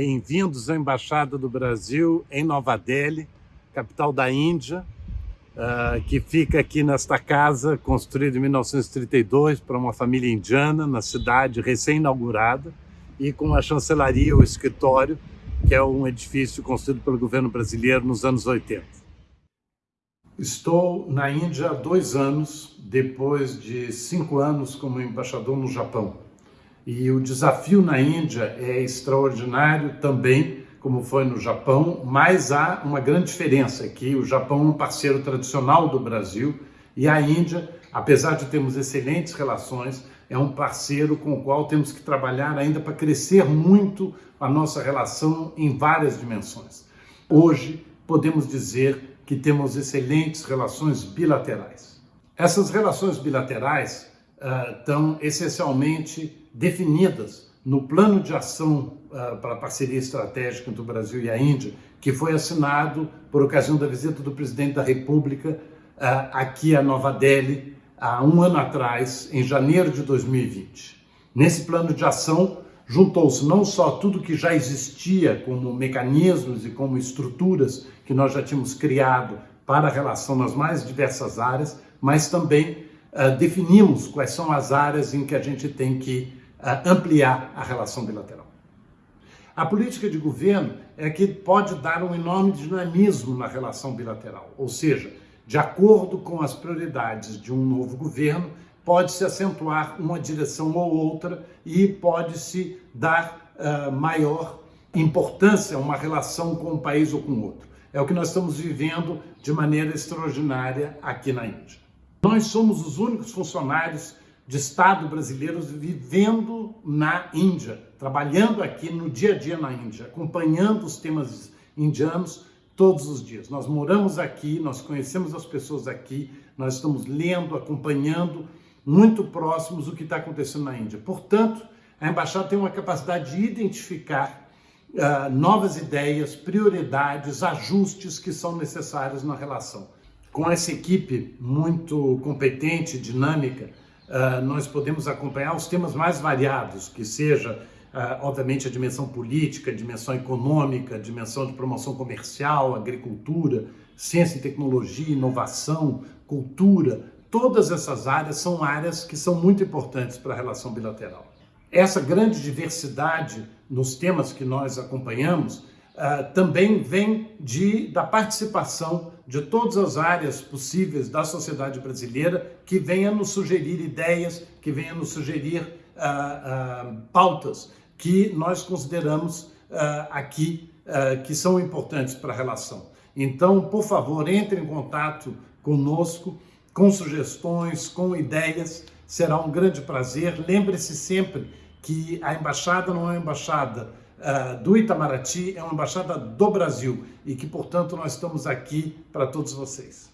Bem-vindos à Embaixada do Brasil em Nova Delhi, capital da Índia, uh, que fica aqui nesta casa, construída em 1932 para uma família indiana, na cidade recém-inaugurada, e com a chancelaria, o escritório, que é um edifício construído pelo governo brasileiro nos anos 80. Estou na Índia há dois anos, depois de cinco anos como embaixador no Japão. E o desafio na Índia é extraordinário também, como foi no Japão, mas há uma grande diferença, que o Japão é um parceiro tradicional do Brasil e a Índia, apesar de termos excelentes relações, é um parceiro com o qual temos que trabalhar ainda para crescer muito a nossa relação em várias dimensões. Hoje, podemos dizer que temos excelentes relações bilaterais. Essas relações bilaterais uh, estão essencialmente definidas no plano de ação uh, para a parceria estratégica entre o Brasil e a Índia, que foi assinado por ocasião da visita do presidente da República uh, aqui a Nova Delhi há um ano atrás, em janeiro de 2020. Nesse plano de ação, juntou-se não só tudo que já existia como mecanismos e como estruturas que nós já tínhamos criado para a relação nas mais diversas áreas, mas também uh, definimos quais são as áreas em que a gente tem que ampliar a relação bilateral. A política de governo é que pode dar um enorme dinamismo na relação bilateral, ou seja, de acordo com as prioridades de um novo governo, pode-se acentuar uma direção ou outra e pode-se dar uh, maior importância a uma relação com um país ou com outro. É o que nós estamos vivendo de maneira extraordinária aqui na Índia. Nós somos os únicos funcionários de Estado brasileiros vivendo na Índia, trabalhando aqui no dia a dia na Índia, acompanhando os temas indianos todos os dias. Nós moramos aqui, nós conhecemos as pessoas aqui, nós estamos lendo, acompanhando muito próximos o que está acontecendo na Índia. Portanto, a embaixada tem uma capacidade de identificar uh, novas ideias, prioridades, ajustes que são necessários na relação com essa equipe muito competente, dinâmica, uh, nós podemos acompanhar os temas mais variados, que seja, uh, obviamente, a dimensão política, a dimensão econômica, a dimensão de promoção comercial, agricultura, ciência e tecnologia, inovação, cultura. Todas essas áreas são áreas que são muito importantes para a relação bilateral. Essa grande diversidade nos temas que nós acompanhamos uh, também vem de, da participação de todas as áreas possíveis da sociedade brasileira que venha nos sugerir ideias, que venha nos sugerir uh, pautas que nós consideramos aqui que são importantes para a relação. Então, por favor, entre em contato conosco, com sugestões, com ideias, será um grande prazer. Lembre-se sempre que a embaixada não é uma embaixada uh, do Itamaraty, é uma embaixada do Brasil e que, portanto, nós estamos aqui para todos vocês.